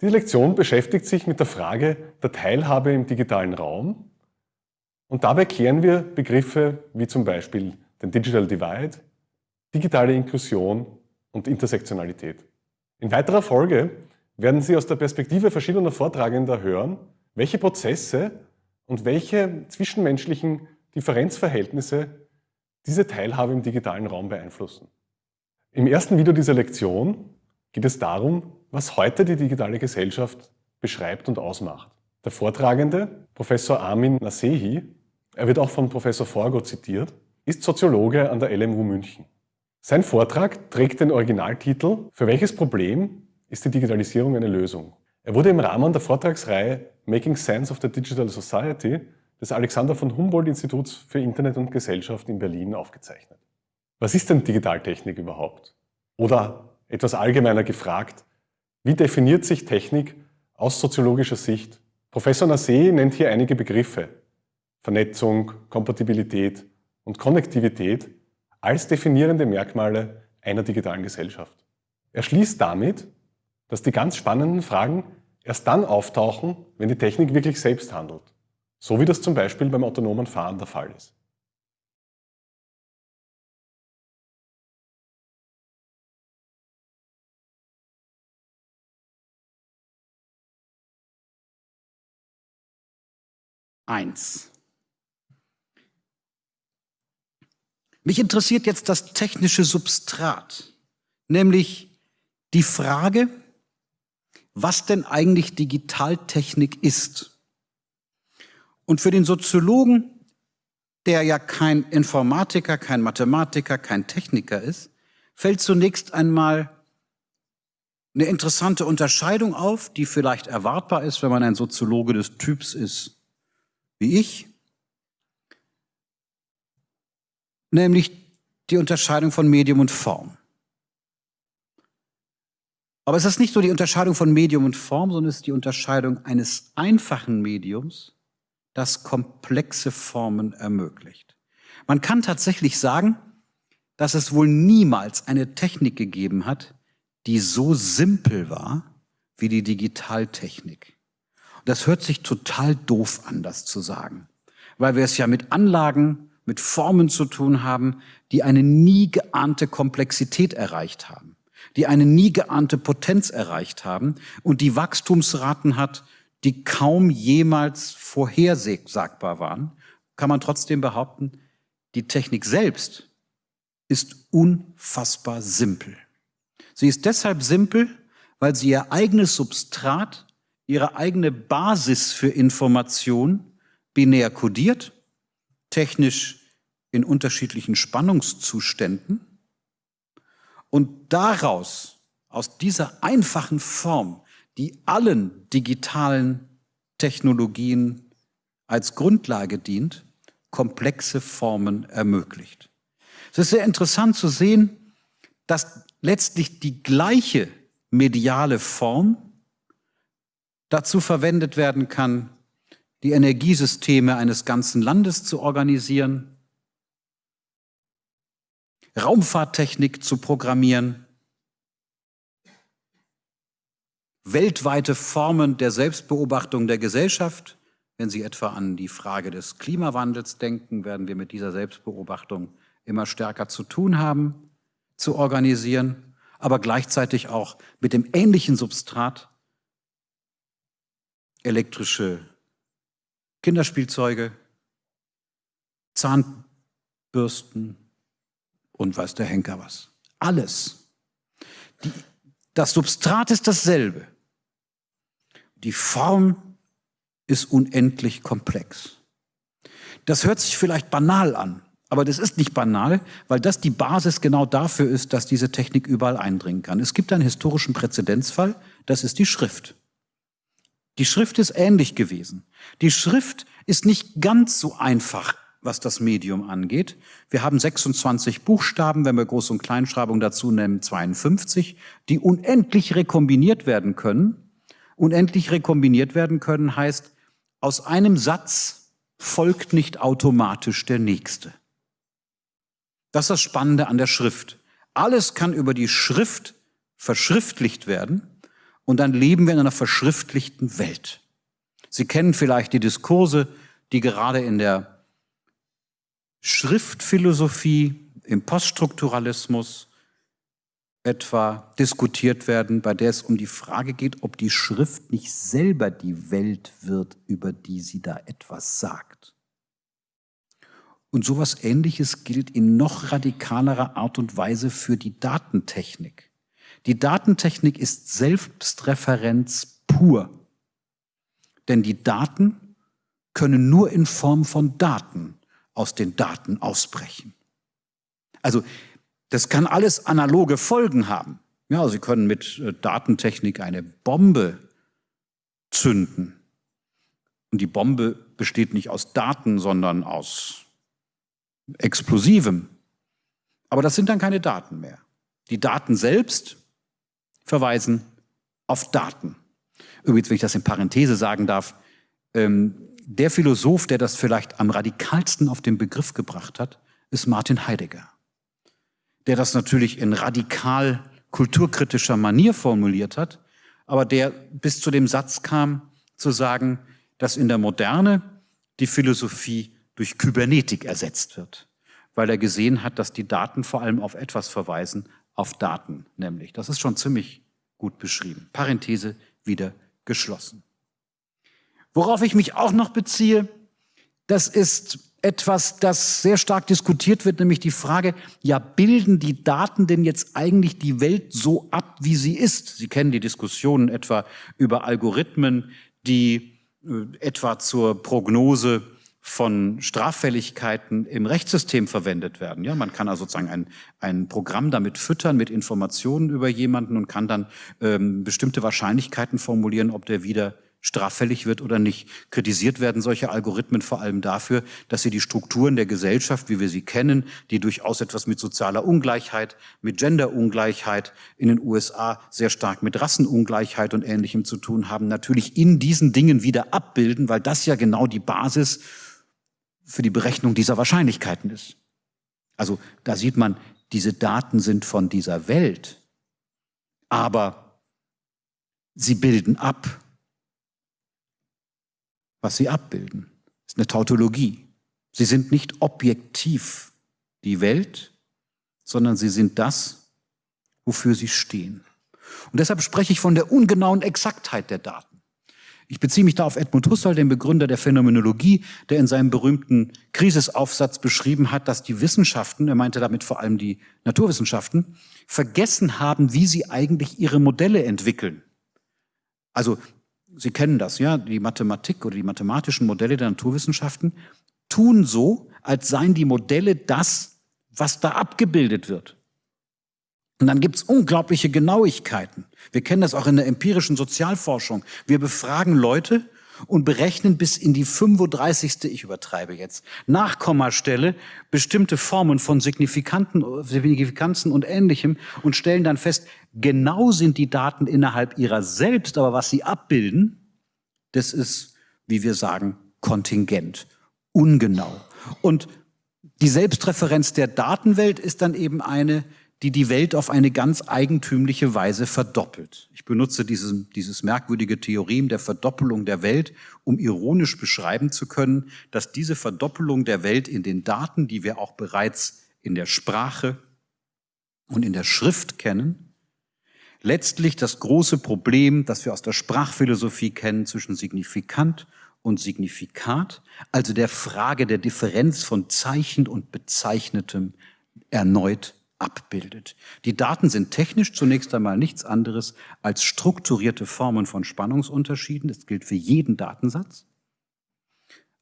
Diese Lektion beschäftigt sich mit der Frage der Teilhabe im digitalen Raum und dabei klären wir Begriffe wie zum Beispiel den Digital Divide, digitale Inklusion und Intersektionalität. In weiterer Folge werden Sie aus der Perspektive verschiedener Vortragender hören, welche Prozesse und welche zwischenmenschlichen Differenzverhältnisse diese Teilhabe im digitalen Raum beeinflussen. Im ersten Video dieser Lektion geht es darum, was heute die digitale Gesellschaft beschreibt und ausmacht. Der Vortragende, Professor Armin Nasehi, er wird auch von Professor Forgo zitiert, ist Soziologe an der LMU München. Sein Vortrag trägt den Originaltitel Für welches Problem ist die Digitalisierung eine Lösung? Er wurde im Rahmen der Vortragsreihe Making Sense of the Digital Society des Alexander von Humboldt Instituts für Internet und Gesellschaft in Berlin aufgezeichnet. Was ist denn Digitaltechnik überhaupt? Oder etwas allgemeiner gefragt, wie definiert sich Technik aus soziologischer Sicht? Professor Nassé nennt hier einige Begriffe. Vernetzung, Kompatibilität und Konnektivität als definierende Merkmale einer digitalen Gesellschaft. Er schließt damit, dass die ganz spannenden Fragen erst dann auftauchen, wenn die Technik wirklich selbst handelt. So wie das zum Beispiel beim autonomen Fahren der Fall ist. Eins. Mich interessiert jetzt das technische Substrat, nämlich die Frage, was denn eigentlich Digitaltechnik ist. Und für den Soziologen, der ja kein Informatiker, kein Mathematiker, kein Techniker ist, fällt zunächst einmal eine interessante Unterscheidung auf, die vielleicht erwartbar ist, wenn man ein Soziologe des Typs ist wie ich, nämlich die Unterscheidung von Medium und Form. Aber es ist nicht nur die Unterscheidung von Medium und Form, sondern es ist die Unterscheidung eines einfachen Mediums, das komplexe Formen ermöglicht. Man kann tatsächlich sagen, dass es wohl niemals eine Technik gegeben hat, die so simpel war wie die Digitaltechnik. Das hört sich total doof an, das zu sagen, weil wir es ja mit Anlagen mit Formen zu tun haben, die eine nie geahnte Komplexität erreicht haben, die eine nie geahnte Potenz erreicht haben und die Wachstumsraten hat, die kaum jemals vorhersagbar waren, kann man trotzdem behaupten, die Technik selbst ist unfassbar simpel. Sie ist deshalb simpel, weil sie ihr eigenes Substrat, ihre eigene Basis für Information binär kodiert technisch in unterschiedlichen Spannungszuständen und daraus, aus dieser einfachen Form, die allen digitalen Technologien als Grundlage dient, komplexe Formen ermöglicht. Es ist sehr interessant zu sehen, dass letztlich die gleiche mediale Form dazu verwendet werden kann, die Energiesysteme eines ganzen Landes zu organisieren, Raumfahrttechnik zu programmieren, weltweite Formen der Selbstbeobachtung der Gesellschaft. Wenn Sie etwa an die Frage des Klimawandels denken, werden wir mit dieser Selbstbeobachtung immer stärker zu tun haben, zu organisieren, aber gleichzeitig auch mit dem ähnlichen Substrat elektrische Kinderspielzeuge, Zahnbürsten und weiß der Henker was. Alles. Die, das Substrat ist dasselbe. Die Form ist unendlich komplex. Das hört sich vielleicht banal an, aber das ist nicht banal, weil das die Basis genau dafür ist, dass diese Technik überall eindringen kann. Es gibt einen historischen Präzedenzfall, das ist die Schrift. Die Schrift ist ähnlich gewesen. Die Schrift ist nicht ganz so einfach, was das Medium angeht. Wir haben 26 Buchstaben, wenn wir Groß- und Kleinschreibung dazu nehmen, 52, die unendlich rekombiniert werden können. Unendlich rekombiniert werden können heißt, aus einem Satz folgt nicht automatisch der nächste. Das ist das Spannende an der Schrift. Alles kann über die Schrift verschriftlicht werden und dann leben wir in einer verschriftlichten Welt. Sie kennen vielleicht die Diskurse, die gerade in der Schriftphilosophie, im Poststrukturalismus etwa diskutiert werden, bei der es um die Frage geht, ob die Schrift nicht selber die Welt wird, über die sie da etwas sagt. Und sowas Ähnliches gilt in noch radikalerer Art und Weise für die Datentechnik. Die Datentechnik ist Selbstreferenz pur. Denn die Daten können nur in Form von Daten aus den Daten ausbrechen. Also das kann alles analoge Folgen haben. Ja, Sie können mit äh, Datentechnik eine Bombe zünden. Und die Bombe besteht nicht aus Daten, sondern aus Explosivem. Aber das sind dann keine Daten mehr. Die Daten selbst verweisen auf Daten. Übrigens, wenn ich das in Parenthese sagen darf, ähm, der Philosoph, der das vielleicht am radikalsten auf den Begriff gebracht hat, ist Martin Heidegger der das natürlich in radikal kulturkritischer Manier formuliert hat, aber der bis zu dem Satz kam, zu sagen, dass in der Moderne die Philosophie durch Kybernetik ersetzt wird, weil er gesehen hat, dass die Daten vor allem auf etwas verweisen, auf Daten nämlich. Das ist schon ziemlich gut beschrieben. Parenthese wieder geschlossen. Worauf ich mich auch noch beziehe, das ist etwas, das sehr stark diskutiert wird, nämlich die Frage, ja, bilden die Daten denn jetzt eigentlich die Welt so ab, wie sie ist? Sie kennen die Diskussionen etwa über Algorithmen, die äh, etwa zur Prognose von Straffälligkeiten im Rechtssystem verwendet werden. Ja, man kann also sozusagen ein, ein Programm damit füttern mit Informationen über jemanden und kann dann ähm, bestimmte Wahrscheinlichkeiten formulieren, ob der wieder straffällig wird oder nicht. Kritisiert werden solche Algorithmen vor allem dafür, dass sie die Strukturen der Gesellschaft, wie wir sie kennen, die durchaus etwas mit sozialer Ungleichheit, mit Genderungleichheit in den USA sehr stark mit Rassenungleichheit und Ähnlichem zu tun haben, natürlich in diesen Dingen wieder abbilden, weil das ja genau die Basis für die Berechnung dieser Wahrscheinlichkeiten ist. Also da sieht man, diese Daten sind von dieser Welt, aber sie bilden ab was sie abbilden. Das ist eine Tautologie. Sie sind nicht objektiv die Welt, sondern sie sind das, wofür sie stehen. Und deshalb spreche ich von der ungenauen Exaktheit der Daten. Ich beziehe mich da auf Edmund Husserl, den Begründer der Phänomenologie, der in seinem berühmten Krisisaufsatz beschrieben hat, dass die Wissenschaften, er meinte damit vor allem die Naturwissenschaften, vergessen haben, wie sie eigentlich ihre Modelle entwickeln. Also Sie kennen das, ja, die Mathematik oder die mathematischen Modelle der Naturwissenschaften tun so, als seien die Modelle das, was da abgebildet wird. Und dann gibt's unglaubliche Genauigkeiten. Wir kennen das auch in der empirischen Sozialforschung. Wir befragen Leute und berechnen bis in die 35. ich übertreibe jetzt, Nachkommastelle bestimmte Formen von Signifikanten, Signifikanzen und Ähnlichem und stellen dann fest, genau sind die Daten innerhalb ihrer selbst, aber was sie abbilden, das ist, wie wir sagen, kontingent, ungenau. Und die Selbstreferenz der Datenwelt ist dann eben eine, die die Welt auf eine ganz eigentümliche Weise verdoppelt. Ich benutze dieses, dieses merkwürdige Theorem der Verdoppelung der Welt, um ironisch beschreiben zu können, dass diese Verdoppelung der Welt in den Daten, die wir auch bereits in der Sprache und in der Schrift kennen, letztlich das große Problem, das wir aus der Sprachphilosophie kennen, zwischen Signifikant und Signifikat, also der Frage der Differenz von Zeichen und Bezeichnetem, erneut abbildet. Die Daten sind technisch zunächst einmal nichts anderes als strukturierte Formen von Spannungsunterschieden. Das gilt für jeden Datensatz.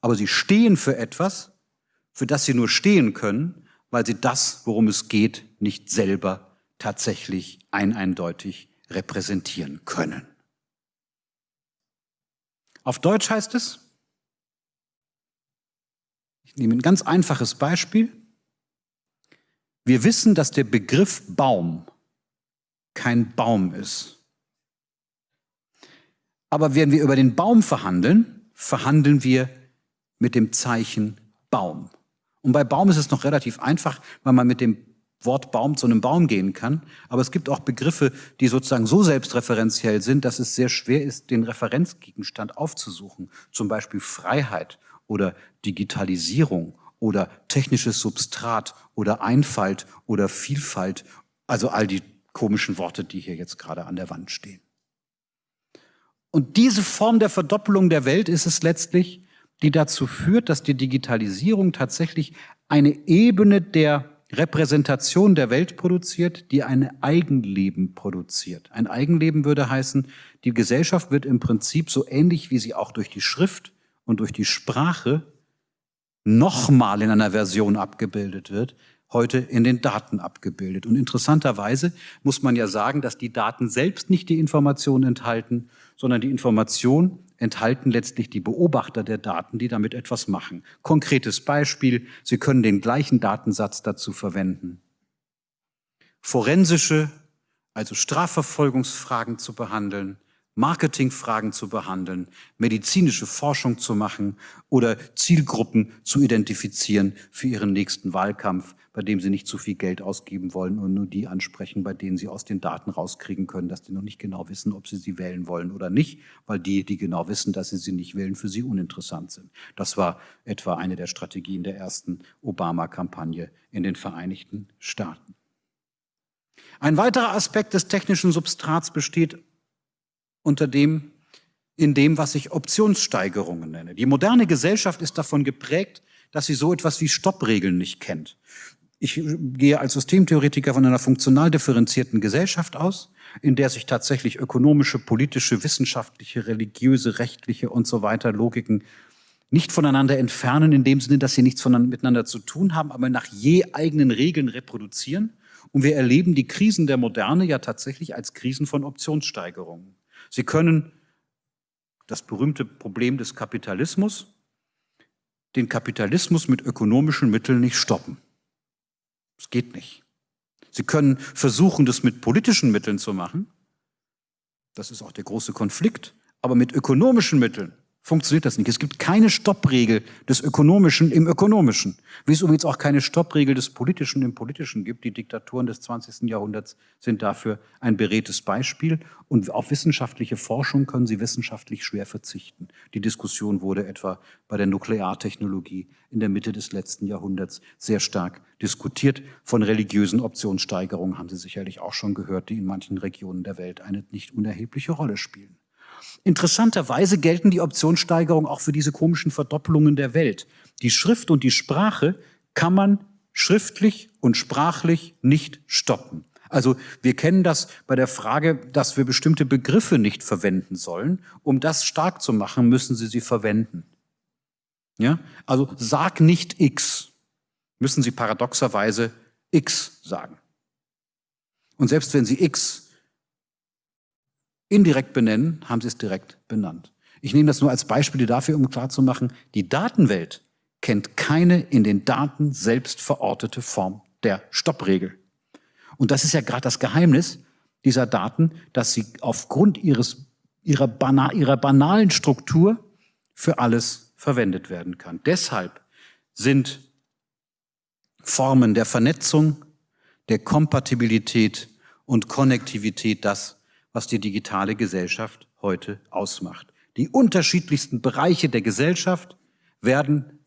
Aber sie stehen für etwas, für das sie nur stehen können, weil sie das, worum es geht, nicht selber tatsächlich eineindeutig repräsentieren können. Auf Deutsch heißt es, ich nehme ein ganz einfaches Beispiel, wir wissen, dass der Begriff Baum kein Baum ist. Aber wenn wir über den Baum verhandeln, verhandeln wir mit dem Zeichen Baum. Und bei Baum ist es noch relativ einfach, weil man mit dem Wortbaum zu einem Baum gehen kann. Aber es gibt auch Begriffe, die sozusagen so selbstreferenziell sind, dass es sehr schwer ist, den Referenzgegenstand aufzusuchen. Zum Beispiel Freiheit oder Digitalisierung oder technisches Substrat oder Einfalt oder Vielfalt. Also all die komischen Worte, die hier jetzt gerade an der Wand stehen. Und diese Form der Verdoppelung der Welt ist es letztlich, die dazu führt, dass die Digitalisierung tatsächlich eine Ebene der Repräsentation der Welt produziert, die ein Eigenleben produziert. Ein Eigenleben würde heißen, die Gesellschaft wird im Prinzip so ähnlich, wie sie auch durch die Schrift und durch die Sprache nochmal in einer Version abgebildet wird, heute in den Daten abgebildet. Und interessanterweise muss man ja sagen, dass die Daten selbst nicht die Information enthalten, sondern die Information enthalten letztlich die Beobachter der Daten, die damit etwas machen. Konkretes Beispiel, Sie können den gleichen Datensatz dazu verwenden, forensische, also Strafverfolgungsfragen zu behandeln, Marketingfragen zu behandeln, medizinische Forschung zu machen oder Zielgruppen zu identifizieren für ihren nächsten Wahlkampf, bei dem sie nicht zu viel Geld ausgeben wollen und nur die ansprechen, bei denen sie aus den Daten rauskriegen können, dass die noch nicht genau wissen, ob sie sie wählen wollen oder nicht, weil die, die genau wissen, dass sie sie nicht wählen, für sie uninteressant sind. Das war etwa eine der Strategien der ersten Obama-Kampagne in den Vereinigten Staaten. Ein weiterer Aspekt des technischen Substrats besteht unter dem, in dem, was ich Optionssteigerungen nenne. Die moderne Gesellschaft ist davon geprägt, dass sie so etwas wie Stoppregeln nicht kennt. Ich gehe als Systemtheoretiker von einer funktional differenzierten Gesellschaft aus, in der sich tatsächlich ökonomische, politische, wissenschaftliche, religiöse, rechtliche und so weiter Logiken nicht voneinander entfernen, in dem Sinne, dass sie nichts miteinander zu tun haben, aber nach je eigenen Regeln reproduzieren. Und wir erleben die Krisen der Moderne ja tatsächlich als Krisen von Optionssteigerungen. Sie können das berühmte Problem des Kapitalismus, den Kapitalismus mit ökonomischen Mitteln nicht stoppen. Es geht nicht. Sie können versuchen, das mit politischen Mitteln zu machen. Das ist auch der große Konflikt. Aber mit ökonomischen Mitteln funktioniert das nicht. Es gibt keine Stoppregel des Ökonomischen im Ökonomischen, wie es übrigens auch keine Stoppregel des Politischen im Politischen gibt. Die Diktaturen des 20. Jahrhunderts sind dafür ein beredtes Beispiel. Und auf wissenschaftliche Forschung können sie wissenschaftlich schwer verzichten. Die Diskussion wurde etwa bei der Nukleartechnologie in der Mitte des letzten Jahrhunderts sehr stark diskutiert. Von religiösen Optionssteigerungen haben Sie sicherlich auch schon gehört, die in manchen Regionen der Welt eine nicht unerhebliche Rolle spielen. Interessanterweise gelten die Optionssteigerungen auch für diese komischen Verdoppelungen der Welt. Die Schrift und die Sprache kann man schriftlich und sprachlich nicht stoppen. Also wir kennen das bei der Frage, dass wir bestimmte Begriffe nicht verwenden sollen. Um das stark zu machen, müssen Sie sie verwenden. Ja? Also sag nicht X, müssen Sie paradoxerweise X sagen. Und selbst wenn Sie X indirekt benennen, haben sie es direkt benannt. Ich nehme das nur als Beispiel dafür, um klarzumachen, die Datenwelt kennt keine in den Daten selbst verortete Form der Stoppregel. Und das ist ja gerade das Geheimnis dieser Daten, dass sie aufgrund ihres, ihrer, bana, ihrer banalen Struktur für alles verwendet werden kann. Deshalb sind Formen der Vernetzung, der Kompatibilität und Konnektivität das, was die digitale Gesellschaft heute ausmacht. Die unterschiedlichsten Bereiche der Gesellschaft werden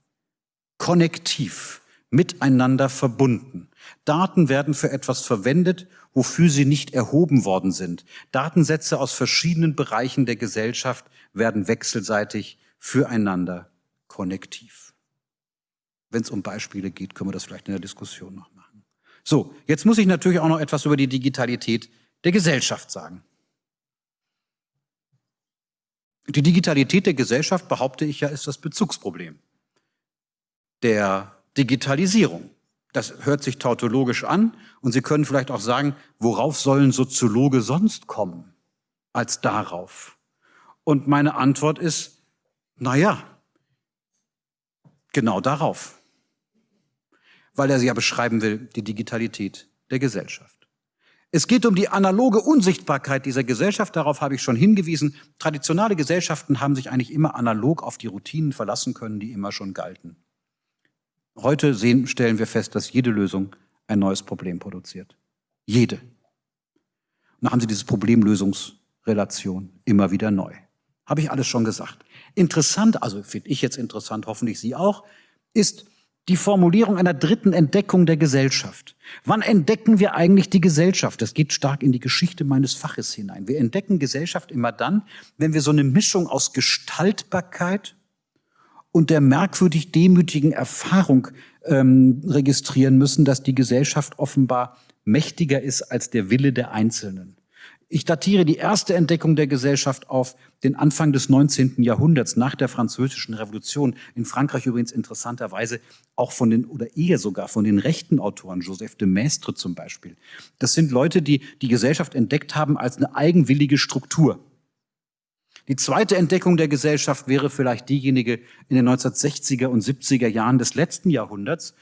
konnektiv miteinander verbunden. Daten werden für etwas verwendet, wofür sie nicht erhoben worden sind. Datensätze aus verschiedenen Bereichen der Gesellschaft werden wechselseitig füreinander konnektiv. Wenn es um Beispiele geht, können wir das vielleicht in der Diskussion noch machen. So, jetzt muss ich natürlich auch noch etwas über die Digitalität der Gesellschaft sagen. Die Digitalität der Gesellschaft, behaupte ich ja, ist das Bezugsproblem der Digitalisierung. Das hört sich tautologisch an und Sie können vielleicht auch sagen, worauf sollen Soziologe sonst kommen als darauf? Und meine Antwort ist, na ja, genau darauf. Weil er sie ja beschreiben will, die Digitalität der Gesellschaft. Es geht um die analoge Unsichtbarkeit dieser Gesellschaft, darauf habe ich schon hingewiesen. Traditionale Gesellschaften haben sich eigentlich immer analog auf die Routinen verlassen können, die immer schon galten. Heute sehen, stellen wir fest, dass jede Lösung ein neues Problem produziert. Jede. Und dann haben Sie diese Problemlösungsrelation immer wieder neu. Habe ich alles schon gesagt. Interessant, also finde ich jetzt interessant, hoffentlich Sie auch, ist die Formulierung einer dritten Entdeckung der Gesellschaft. Wann entdecken wir eigentlich die Gesellschaft? Das geht stark in die Geschichte meines Faches hinein. Wir entdecken Gesellschaft immer dann, wenn wir so eine Mischung aus Gestaltbarkeit und der merkwürdig demütigen Erfahrung ähm, registrieren müssen, dass die Gesellschaft offenbar mächtiger ist als der Wille der Einzelnen. Ich datiere die erste Entdeckung der Gesellschaft auf den Anfang des 19. Jahrhunderts, nach der Französischen Revolution. In Frankreich übrigens interessanterweise auch von den, oder eher sogar von den rechten Autoren, Joseph de Maistre zum Beispiel. Das sind Leute, die die Gesellschaft entdeckt haben als eine eigenwillige Struktur. Die zweite Entdeckung der Gesellschaft wäre vielleicht diejenige in den 1960er und 70er Jahren des letzten Jahrhunderts.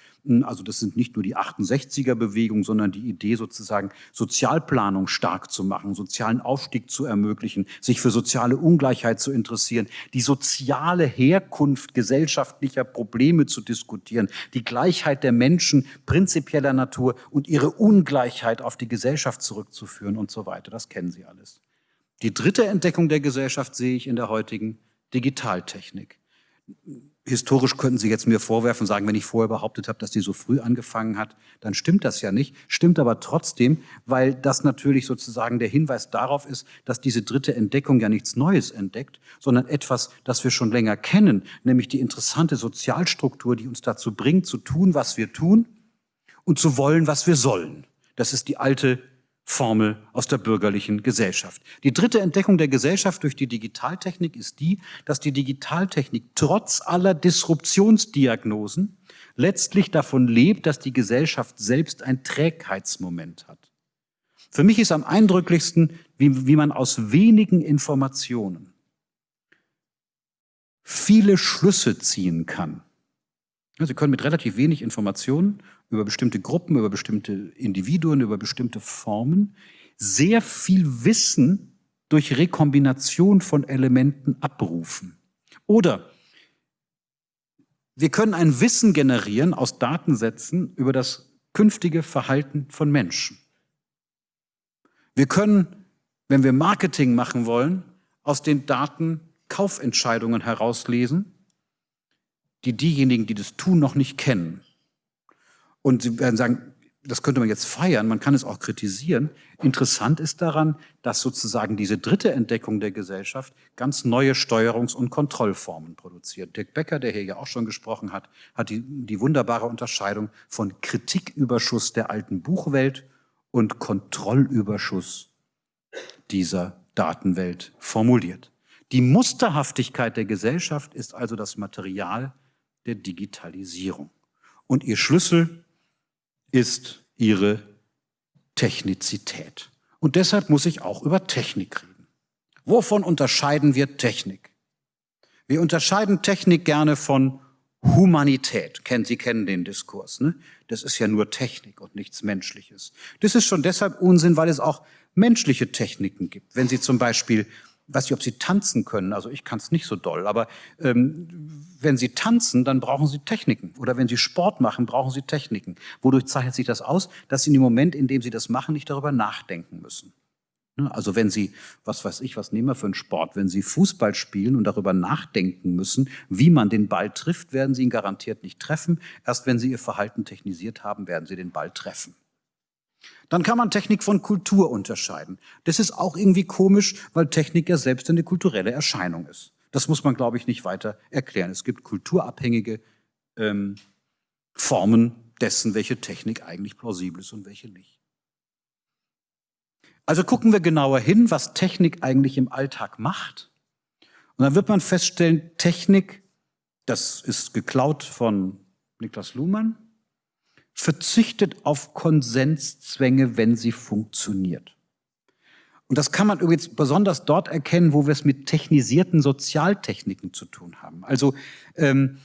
Also das sind nicht nur die 68er Bewegungen, sondern die Idee sozusagen Sozialplanung stark zu machen, sozialen Aufstieg zu ermöglichen, sich für soziale Ungleichheit zu interessieren, die soziale Herkunft gesellschaftlicher Probleme zu diskutieren, die Gleichheit der Menschen prinzipieller Natur und ihre Ungleichheit auf die Gesellschaft zurückzuführen und so weiter. Das kennen Sie alles. Die dritte Entdeckung der Gesellschaft sehe ich in der heutigen Digitaltechnik. Historisch könnten Sie jetzt mir vorwerfen, sagen, wenn ich vorher behauptet habe, dass die so früh angefangen hat, dann stimmt das ja nicht. Stimmt aber trotzdem, weil das natürlich sozusagen der Hinweis darauf ist, dass diese dritte Entdeckung ja nichts Neues entdeckt, sondern etwas, das wir schon länger kennen, nämlich die interessante Sozialstruktur, die uns dazu bringt, zu tun, was wir tun und zu wollen, was wir sollen. Das ist die alte Formel aus der bürgerlichen Gesellschaft. Die dritte Entdeckung der Gesellschaft durch die Digitaltechnik ist die, dass die Digitaltechnik trotz aller Disruptionsdiagnosen letztlich davon lebt, dass die Gesellschaft selbst ein Trägheitsmoment hat. Für mich ist am eindrücklichsten, wie, wie man aus wenigen Informationen viele Schlüsse ziehen kann. Sie können mit relativ wenig Informationen über bestimmte Gruppen, über bestimmte Individuen, über bestimmte Formen sehr viel Wissen durch Rekombination von Elementen abrufen. Oder wir können ein Wissen generieren aus Datensätzen über das künftige Verhalten von Menschen. Wir können, wenn wir Marketing machen wollen, aus den Daten Kaufentscheidungen herauslesen, die diejenigen, die das tun, noch nicht kennen. Und Sie werden sagen, das könnte man jetzt feiern, man kann es auch kritisieren. Interessant ist daran, dass sozusagen diese dritte Entdeckung der Gesellschaft ganz neue Steuerungs- und Kontrollformen produziert. Dirk Becker, der hier ja auch schon gesprochen hat, hat die, die wunderbare Unterscheidung von Kritiküberschuss der alten Buchwelt und Kontrollüberschuss dieser Datenwelt formuliert. Die Musterhaftigkeit der Gesellschaft ist also das Material der Digitalisierung. Und ihr Schlüssel ist ihre Technizität. Und deshalb muss ich auch über Technik reden. Wovon unterscheiden wir Technik? Wir unterscheiden Technik gerne von Humanität. Sie kennen den Diskurs. Ne? Das ist ja nur Technik und nichts Menschliches. Das ist schon deshalb Unsinn, weil es auch menschliche Techniken gibt. Wenn Sie zum Beispiel weiß nicht, ob Sie tanzen können, also ich kann es nicht so doll, aber ähm, wenn Sie tanzen, dann brauchen Sie Techniken. Oder wenn Sie Sport machen, brauchen Sie Techniken. Wodurch zeichnet sich das aus? Dass Sie in dem Moment, in dem Sie das machen, nicht darüber nachdenken müssen. Ne, also wenn Sie, was weiß ich, was nehmen wir für einen Sport, wenn Sie Fußball spielen und darüber nachdenken müssen, wie man den Ball trifft, werden Sie ihn garantiert nicht treffen. Erst wenn Sie Ihr Verhalten technisiert haben, werden Sie den Ball treffen. Dann kann man Technik von Kultur unterscheiden. Das ist auch irgendwie komisch, weil Technik ja selbst eine kulturelle Erscheinung ist. Das muss man, glaube ich, nicht weiter erklären. Es gibt kulturabhängige ähm, Formen dessen, welche Technik eigentlich plausibel ist und welche nicht. Also gucken wir genauer hin, was Technik eigentlich im Alltag macht. Und dann wird man feststellen, Technik, das ist geklaut von Niklas Luhmann, verzichtet auf Konsenszwänge, wenn sie funktioniert. Und das kann man übrigens besonders dort erkennen, wo wir es mit technisierten Sozialtechniken zu tun haben. Also ähm,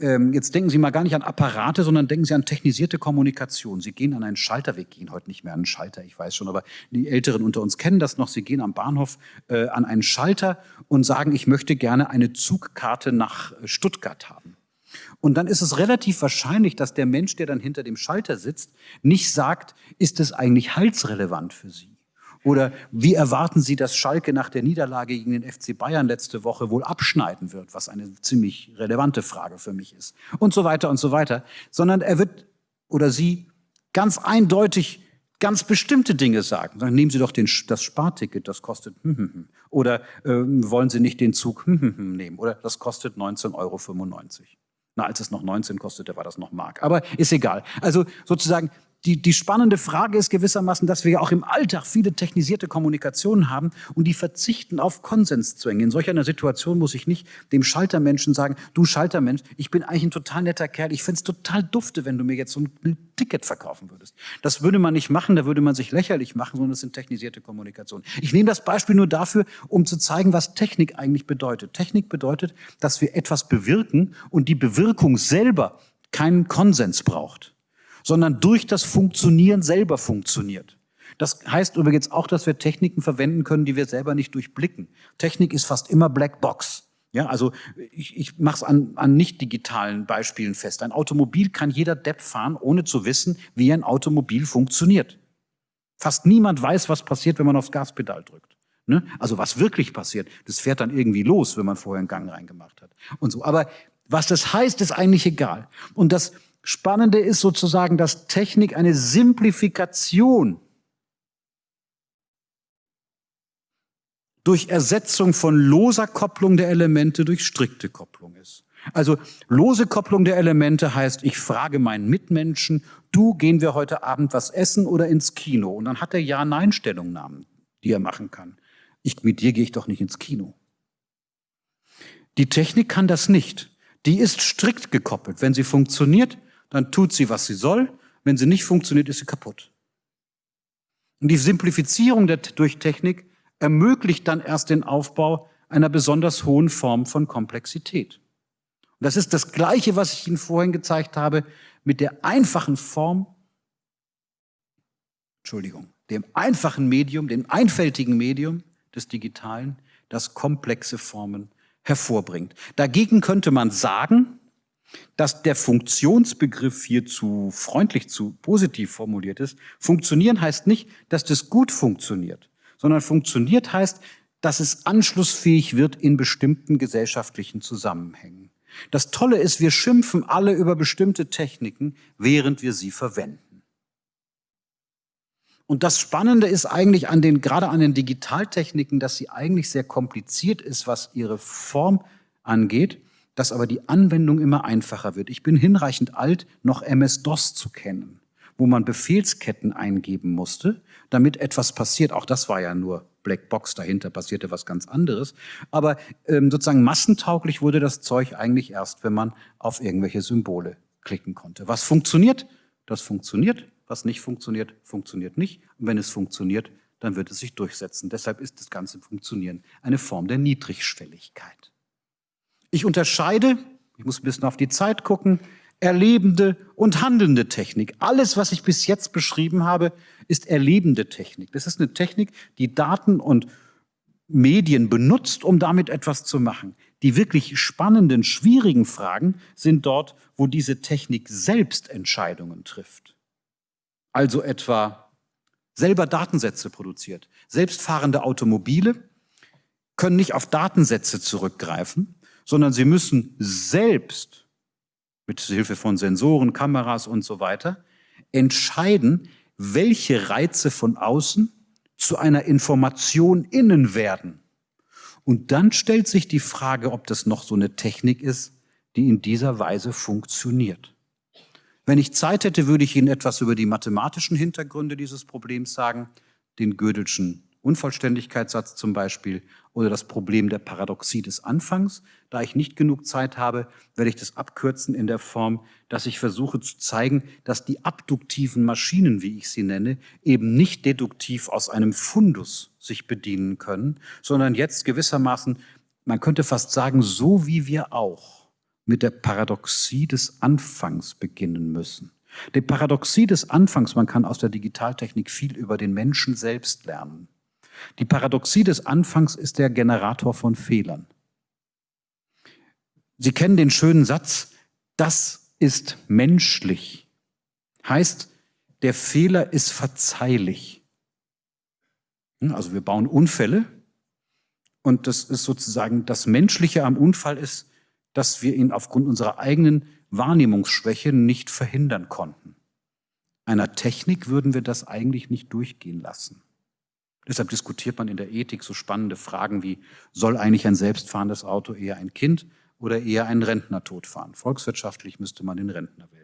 ähm, jetzt denken Sie mal gar nicht an Apparate, sondern denken Sie an technisierte Kommunikation. Sie gehen an einen Schalter, wir gehen heute nicht mehr an einen Schalter, ich weiß schon, aber die Älteren unter uns kennen das noch. Sie gehen am Bahnhof äh, an einen Schalter und sagen, ich möchte gerne eine Zugkarte nach Stuttgart haben. Und dann ist es relativ wahrscheinlich, dass der Mensch, der dann hinter dem Schalter sitzt, nicht sagt, ist es eigentlich halsrelevant für Sie? Oder wie erwarten Sie, dass Schalke nach der Niederlage gegen den FC Bayern letzte Woche wohl abschneiden wird, was eine ziemlich relevante Frage für mich ist. Und so weiter und so weiter. Sondern er wird oder sie ganz eindeutig ganz bestimmte Dinge sagen. Dann nehmen Sie doch den, das Sparticket, das kostet hm, hm, hm. oder äh, wollen Sie nicht den Zug hm, hm, hm, nehmen oder das kostet 19,95 Euro. Na, als es noch 19 kostete, war das noch Mark. Aber ist egal. Also sozusagen die, die spannende Frage ist gewissermaßen, dass wir ja auch im Alltag viele technisierte Kommunikationen haben und die verzichten auf Konsenszwänge. In solch einer Situation muss ich nicht dem Schaltermenschen sagen, du Schaltermensch, ich bin eigentlich ein total netter Kerl, ich find's total dufte, wenn du mir jetzt so ein Ticket verkaufen würdest. Das würde man nicht machen, da würde man sich lächerlich machen, sondern es sind technisierte Kommunikationen. Ich nehme das Beispiel nur dafür, um zu zeigen, was Technik eigentlich bedeutet. Technik bedeutet, dass wir etwas bewirken und die Bewirkung selber keinen Konsens braucht sondern durch das Funktionieren selber funktioniert. Das heißt übrigens auch, dass wir Techniken verwenden können, die wir selber nicht durchblicken. Technik ist fast immer Black Box. Ja, also ich, ich mache es an, an nicht digitalen Beispielen fest. Ein Automobil kann jeder Depp fahren, ohne zu wissen, wie ein Automobil funktioniert. Fast niemand weiß, was passiert, wenn man aufs Gaspedal drückt. Ne? Also was wirklich passiert, das fährt dann irgendwie los, wenn man vorher einen Gang reingemacht hat und so. Aber was das heißt, ist eigentlich egal. Und das Spannende ist sozusagen, dass Technik eine Simplifikation durch Ersetzung von loser Kopplung der Elemente durch strikte Kopplung ist. Also lose Kopplung der Elemente heißt, ich frage meinen Mitmenschen, du, gehen wir heute Abend was essen oder ins Kino? Und dann hat er Ja-Nein-Stellungnahmen, die er machen kann. Ich, mit dir gehe ich doch nicht ins Kino. Die Technik kann das nicht. Die ist strikt gekoppelt. Wenn sie funktioniert, dann tut sie, was sie soll. Wenn sie nicht funktioniert, ist sie kaputt. Und die Simplifizierung der, durch Technik ermöglicht dann erst den Aufbau einer besonders hohen Form von Komplexität. Und das ist das Gleiche, was ich Ihnen vorhin gezeigt habe, mit der einfachen Form, Entschuldigung, dem einfachen Medium, dem einfältigen Medium des Digitalen, das komplexe Formen hervorbringt. Dagegen könnte man sagen, dass der Funktionsbegriff hier zu freundlich, zu positiv formuliert ist. Funktionieren heißt nicht, dass das gut funktioniert, sondern funktioniert heißt, dass es anschlussfähig wird in bestimmten gesellschaftlichen Zusammenhängen. Das Tolle ist, wir schimpfen alle über bestimmte Techniken, während wir sie verwenden. Und das Spannende ist eigentlich an den, gerade an den Digitaltechniken, dass sie eigentlich sehr kompliziert ist, was ihre Form angeht dass aber die Anwendung immer einfacher wird. Ich bin hinreichend alt, noch MS-DOS zu kennen, wo man Befehlsketten eingeben musste, damit etwas passiert. Auch das war ja nur Blackbox, dahinter passierte was ganz anderes. Aber ähm, sozusagen massentauglich wurde das Zeug eigentlich erst, wenn man auf irgendwelche Symbole klicken konnte. Was funktioniert? Das funktioniert. Was nicht funktioniert, funktioniert nicht. Und wenn es funktioniert, dann wird es sich durchsetzen. Deshalb ist das ganze Funktionieren eine Form der Niedrigschwelligkeit. Ich unterscheide, ich muss ein bisschen auf die Zeit gucken, erlebende und handelnde Technik. Alles, was ich bis jetzt beschrieben habe, ist erlebende Technik. Das ist eine Technik, die Daten und Medien benutzt, um damit etwas zu machen. Die wirklich spannenden, schwierigen Fragen sind dort, wo diese Technik selbst Entscheidungen trifft. Also etwa selber Datensätze produziert. Selbstfahrende Automobile können nicht auf Datensätze zurückgreifen, sondern sie müssen selbst mit Hilfe von Sensoren, Kameras und so weiter entscheiden, welche Reize von außen zu einer Information innen werden. Und dann stellt sich die Frage, ob das noch so eine Technik ist, die in dieser Weise funktioniert. Wenn ich Zeit hätte, würde ich Ihnen etwas über die mathematischen Hintergründe dieses Problems sagen, den Gödelschen Unvollständigkeitssatz zum Beispiel oder das Problem der Paradoxie des Anfangs. Da ich nicht genug Zeit habe, werde ich das abkürzen in der Form, dass ich versuche zu zeigen, dass die abduktiven Maschinen, wie ich sie nenne, eben nicht deduktiv aus einem Fundus sich bedienen können, sondern jetzt gewissermaßen, man könnte fast sagen, so wie wir auch mit der Paradoxie des Anfangs beginnen müssen. Die Paradoxie des Anfangs, man kann aus der Digitaltechnik viel über den Menschen selbst lernen. Die Paradoxie des Anfangs ist der Generator von Fehlern. Sie kennen den schönen Satz, das ist menschlich. Heißt, der Fehler ist verzeihlich. Hm, also wir bauen Unfälle und das ist sozusagen das Menschliche am Unfall ist, dass wir ihn aufgrund unserer eigenen Wahrnehmungsschwäche nicht verhindern konnten. Einer Technik würden wir das eigentlich nicht durchgehen lassen. Deshalb diskutiert man in der Ethik so spannende Fragen wie, soll eigentlich ein selbstfahrendes Auto eher ein Kind oder eher einen Rentner totfahren? Volkswirtschaftlich müsste man den Rentner wählen.